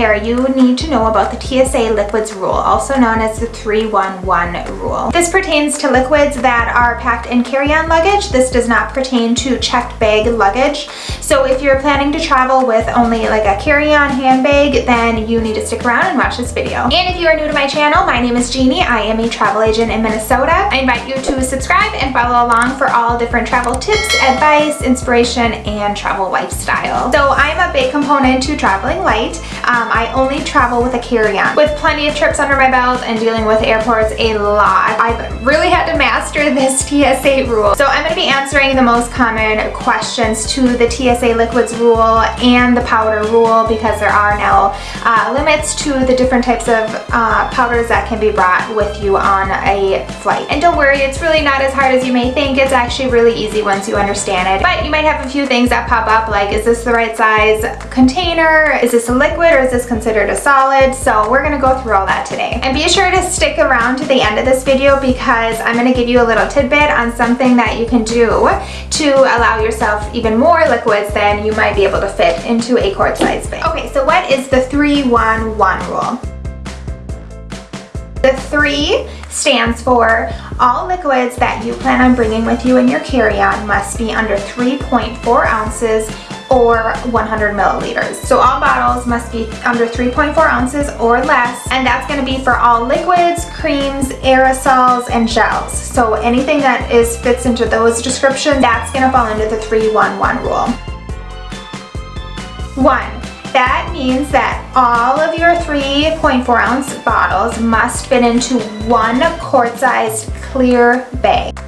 air, you need to know about the TSA liquids rule, also known as the 311 rule. This pertains to liquids that are packed in carry-on luggage. This does not pertain to checked bag luggage. So if you're planning to travel with only like a carry-on handbag, then you need to stick around and watch this video. And if you are new to my channel, my name is Jeannie. I am a travel agent in Minnesota. I invite you to subscribe and follow along for all different travel tips, advice, inspiration, and travel lifestyle. So I'm a big component to traveling light. Um, I only travel with a carry-on. With plenty of trips under my belt and dealing with airports a lot, I've really had to master this TSA rule. So I'm going to be answering the most common questions to the TSA liquids rule and the powder rule because there are now uh, limits to the different types of uh, powders that can be brought with you on a flight. And don't worry, it's really not as hard as you may think. It's actually really easy once you understand it. But you might have a few things that pop up like, is this the right size container? Is this a liquid or is this considered a solid? So we're gonna go through all that today. And be sure to stick around to the end of this video because I'm gonna give you a little tidbit on something that you can do to allow yourself even more liquids than you might be able to fit into a quart size bag. Okay, so what is the 311 rule? The three stands for all liquids that you plan on bringing with you in your carry-on must be under 3.4 ounces or 100 milliliters. So all bottles must be under 3.4 ounces or less and that's going to be for all liquids, creams, aerosols, and gels. So anything that is fits into those descriptions, that's going to fall under the 311 rule. 1. That means that all of your 3.4 ounce bottles must fit into one quart-sized clear bag.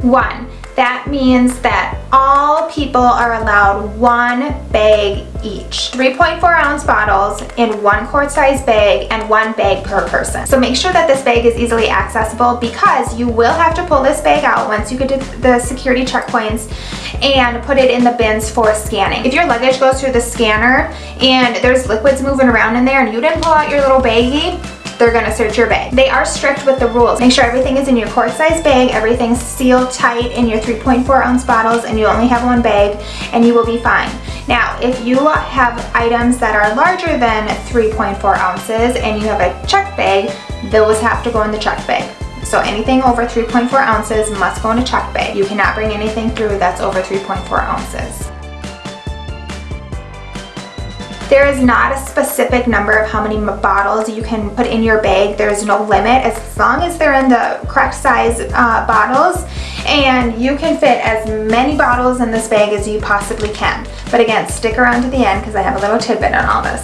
One, that means that all people are allowed one bag each. 3.4 ounce bottles in one quart size bag and one bag per person. So make sure that this bag is easily accessible because you will have to pull this bag out once you get to the security checkpoints and put it in the bins for scanning. If your luggage goes through the scanner and there's liquids moving around in there and you didn't pull out your little baggie, they're gonna search your bag. They are strict with the rules. Make sure everything is in your quart size bag, everything's sealed tight in your 3.4 ounce bottles and you only have one bag and you will be fine. Now, if you have items that are larger than 3.4 ounces and you have a check bag, those have to go in the check bag. So anything over 3.4 ounces must go in a check bag. You cannot bring anything through that's over 3.4 ounces. There is not a specific number of how many bottles you can put in your bag. There's no limit as long as they're in the correct size uh, bottles and you can fit as many bottles in this bag as you possibly can. But again, stick around to the end because I have a little tidbit on all this.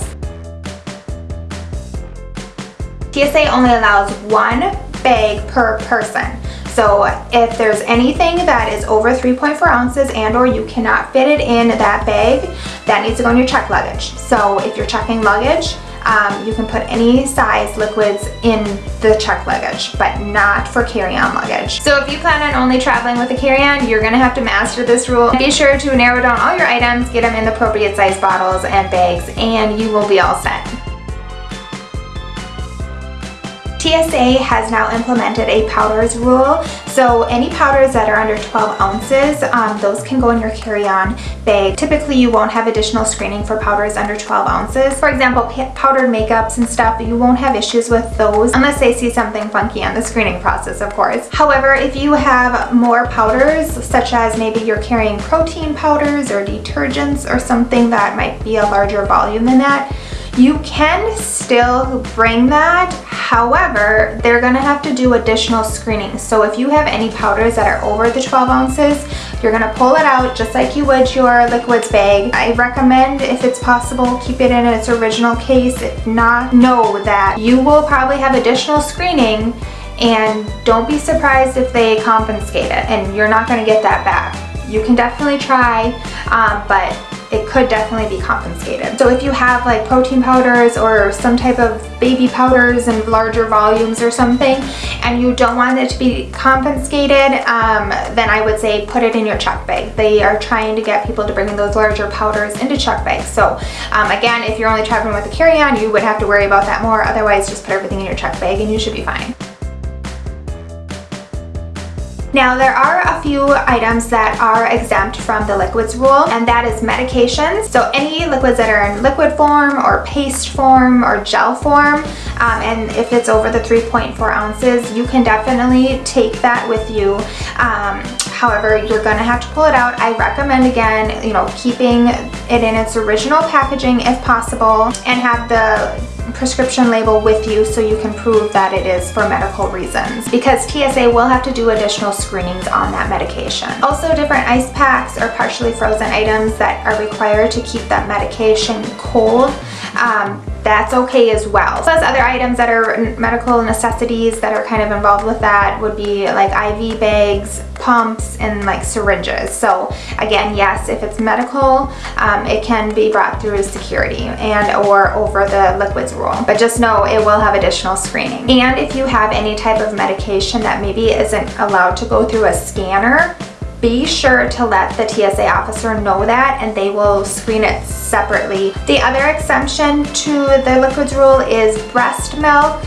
TSA only allows one bag per person. So if there's anything that is over 3.4 ounces and or you cannot fit it in that bag, that needs to go in your check luggage. So if you're checking luggage, um, you can put any size liquids in the check luggage, but not for carry-on luggage. So if you plan on only traveling with a carry-on, you're gonna have to master this rule. Be sure to narrow down all your items, get them in the appropriate size bottles and bags, and you will be all set. TSA has now implemented a powders rule. So any powders that are under 12 ounces, um, those can go in your carry-on bag. Typically you won't have additional screening for powders under 12 ounces. For example, powdered makeups and stuff, you won't have issues with those unless they see something funky on the screening process, of course. However, if you have more powders, such as maybe you're carrying protein powders or detergents or something that might be a larger volume than that, you can still bring that, however, they're gonna have to do additional screening. So if you have any powders that are over the 12 ounces, you're gonna pull it out just like you would your liquids bag. I recommend, if it's possible, keep it in its original case. If not, know that you will probably have additional screening and don't be surprised if they confiscate it and you're not gonna get that back. You can definitely try, um, but it could definitely be confiscated. So if you have like protein powders or some type of baby powders in larger volumes or something and you don't want it to be confiscated, um, then I would say put it in your check bag. They are trying to get people to bring in those larger powders into check bags. So um, again, if you're only traveling with a carry-on, you would have to worry about that more. Otherwise, just put everything in your check bag and you should be fine. Now there are a few items that are exempt from the liquids rule and that is medications. So any liquids that are in liquid form or paste form or gel form um, and if it's over the 3.4 ounces you can definitely take that with you. Um, however you're going to have to pull it out. I recommend again you know keeping it in its original packaging if possible and have the prescription label with you so you can prove that it is for medical reasons because TSA will have to do additional screenings on that medication. Also different ice packs or partially frozen items that are required to keep that medication cold um, that's okay as well. Plus other items that are medical necessities that are kind of involved with that would be like IV bags, pumps, and like syringes. So again, yes, if it's medical, um, it can be brought through security and or over the liquids rule. But just know it will have additional screening. And if you have any type of medication that maybe isn't allowed to go through a scanner, be sure to let the TSA officer know that and they will screen it separately. The other exemption to the liquids rule is breast milk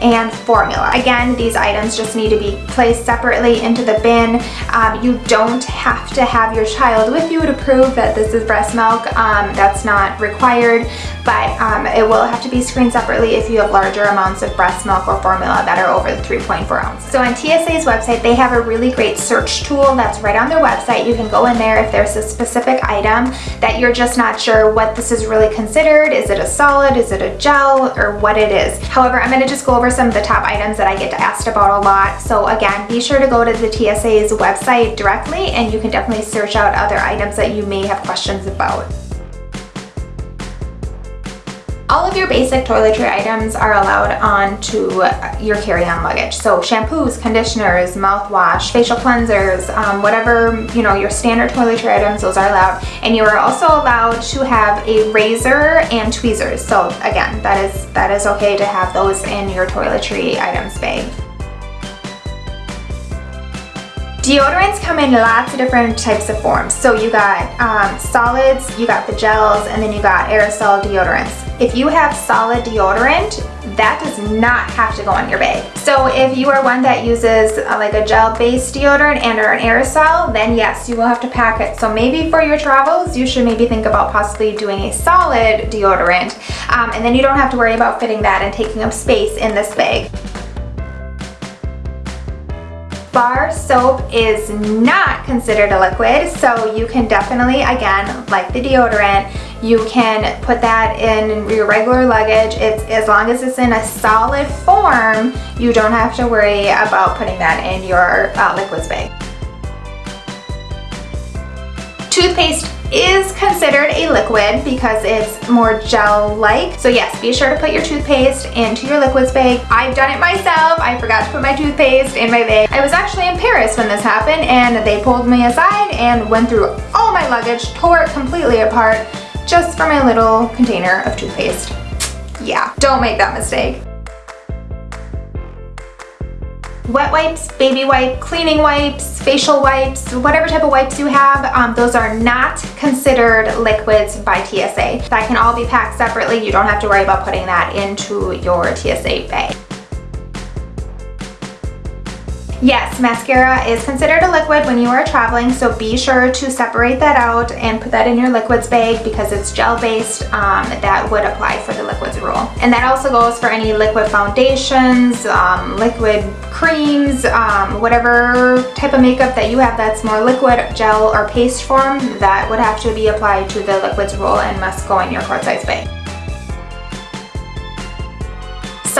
and formula. Again, these items just need to be placed separately into the bin. Um, you don't have to have your child with you to prove that this is breast milk. Um, that's not required, but um, it will have to be screened separately if you have larger amounts of breast milk or formula that are over the 3.4 ounce. So on TSA's website, they have a really great search tool that's right on their website. You can go in there if there's a specific item that you're just not sure what this is really considered. Is it a solid? Is it a gel? Or what it is. However, I'm going to just go over some of the top items that I get asked about a lot. So again, be sure to go to the TSA's website directly and you can definitely search out other items that you may have questions about. All of your basic toiletry items are allowed onto your carry-on luggage. So shampoos, conditioners, mouthwash, facial cleansers, um, whatever, you know, your standard toiletry items, those are allowed. And you are also allowed to have a razor and tweezers. So again, that is, that is okay to have those in your toiletry items bag. Deodorants come in lots of different types of forms. So you got um, solids, you got the gels, and then you got aerosol deodorants. If you have solid deodorant, that does not have to go in your bag. So if you are one that uses uh, like a gel-based deodorant and or an aerosol, then yes, you will have to pack it. So maybe for your travels, you should maybe think about possibly doing a solid deodorant. Um, and then you don't have to worry about fitting that and taking up space in this bag. Bar soap is not considered a liquid, so you can definitely, again, like the deodorant, you can put that in your regular luggage. It's As long as it's in a solid form, you don't have to worry about putting that in your uh, liquids bag. Toothpaste is considered a liquid because it's more gel-like. So yes, be sure to put your toothpaste into your liquids bag. I've done it myself. I forgot to put my toothpaste in my bag. I was actually in Paris when this happened and they pulled me aside and went through all my luggage, tore it completely apart just for my little container of toothpaste. Yeah, don't make that mistake wet wipes, baby wipe, cleaning wipes, facial wipes, whatever type of wipes you have, um, those are not considered liquids by TSA. That can all be packed separately. You don't have to worry about putting that into your TSA bag. Yes, mascara is considered a liquid when you are traveling, so be sure to separate that out and put that in your liquids bag because it's gel-based. Um, that would apply for the liquids rule. And that also goes for any liquid foundations, um, liquid creams, um, whatever type of makeup that you have that's more liquid, gel, or paste form, that would have to be applied to the liquids rule and must go in your quart size bag.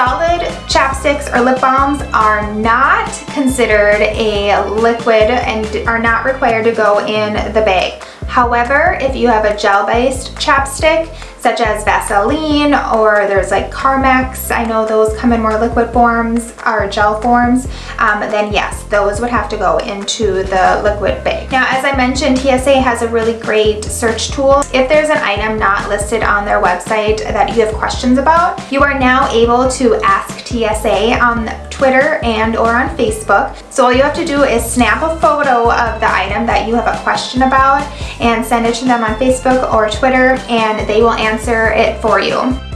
Solid chapsticks or lip balms are not considered a liquid and are not required to go in the bag. However, if you have a gel-based chapstick, such as Vaseline or there's like Carmex, I know those come in more liquid forms or gel forms, um, then yes, those would have to go into the liquid bag. Now, as I mentioned, TSA has a really great search tool. If there's an item not listed on their website that you have questions about, you are now able to ask TSA on Twitter and or on Facebook. So all you have to do is snap a photo of the item that you have a question about and send it to them on Facebook or Twitter and they will answer it for you.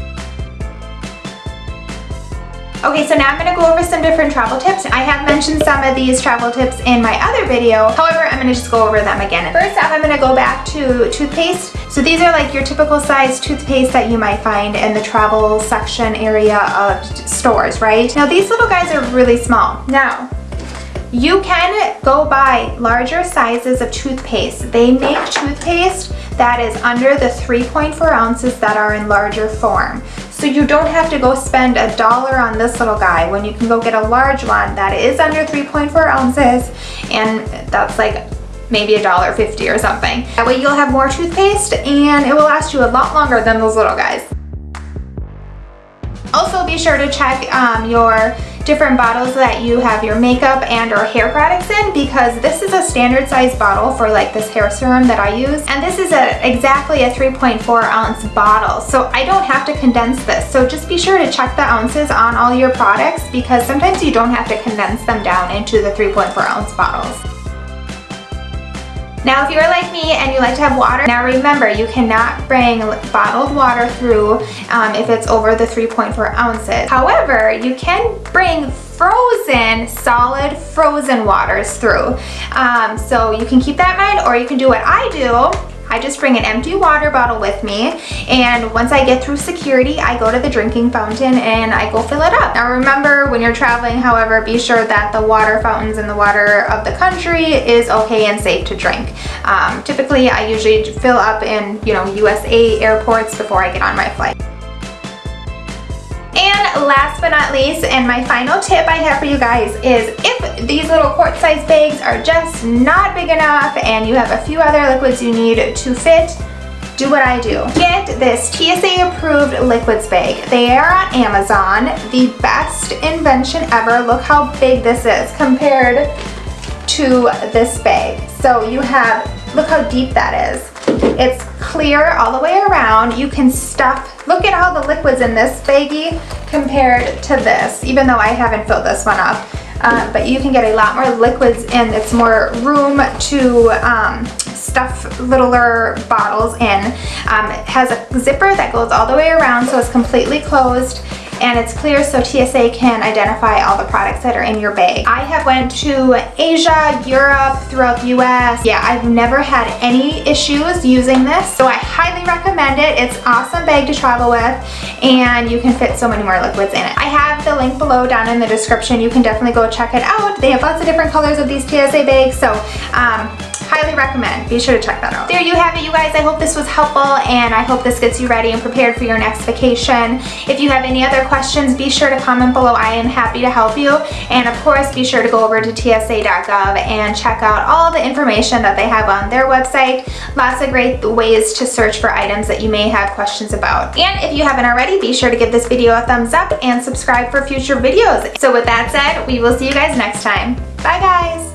Okay, so now I'm gonna go over some different travel tips. I have mentioned some of these travel tips in my other video. However, I'm gonna just go over them again. First off, I'm gonna go back to toothpaste. So these are like your typical size toothpaste that you might find in the travel section area of stores, right? Now these little guys are really small. Now, you can go buy larger sizes of toothpaste. They make toothpaste that is under the 3.4 ounces that are in larger form. So you don't have to go spend a dollar on this little guy when you can go get a large one that is under 3.4 ounces and that's like maybe a dollar fifty or something. That way you'll have more toothpaste and it will last you a lot longer than those little guys. Also be sure to check um, your different bottles that you have your makeup and or hair products in because this is a standard size bottle for like this hair serum that I use. And this is a exactly a 3.4 ounce bottle. So I don't have to condense this. So just be sure to check the ounces on all your products because sometimes you don't have to condense them down into the 3.4 ounce bottles. Now if you're like me and you like to have water, now remember you cannot bring bottled water through um, if it's over the 3.4 ounces. However, you can bring frozen, solid frozen waters through. Um, so you can keep that in mind or you can do what I do I just bring an empty water bottle with me and once I get through security, I go to the drinking fountain and I go fill it up. Now remember, when you're traveling, however, be sure that the water fountains in the water of the country is okay and safe to drink. Um, typically, I usually fill up in, you know, USA airports before I get on my flight. Last but not least, and my final tip I have for you guys is if these little quart size bags are just not big enough and you have a few other liquids you need to fit, do what I do. Get this TSA approved liquids bag. They are on Amazon. The best invention ever. Look how big this is compared to this bag. So you have, look how deep that is. It's clear all the way around. You can stuff, look at all the liquids in this baggie compared to this, even though I haven't filled this one up. Um, but you can get a lot more liquids in. It's more room to um, stuff littler bottles in. Um, it has a zipper that goes all the way around so it's completely closed and it's clear so TSA can identify all the products that are in your bag. I have went to Asia, Europe, throughout the US. Yeah, I've never had any issues using this, so I highly recommend it. It's awesome bag to travel with, and you can fit so many more liquids in it. I have the link below down in the description. You can definitely go check it out. They have lots of different colors of these TSA bags, so um, highly recommend. Be sure to check that out. There you have it, you guys. I hope this was helpful and I hope this gets you ready and prepared for your next vacation. If you have any other questions, be sure to comment below. I am happy to help you. And of course, be sure to go over to tsa.gov and check out all the information that they have on their website. Lots of great ways to search for items that you may have questions about. And if you haven't already, be sure to give this video a thumbs up and subscribe for future videos. So with that said, we will see you guys next time. Bye guys!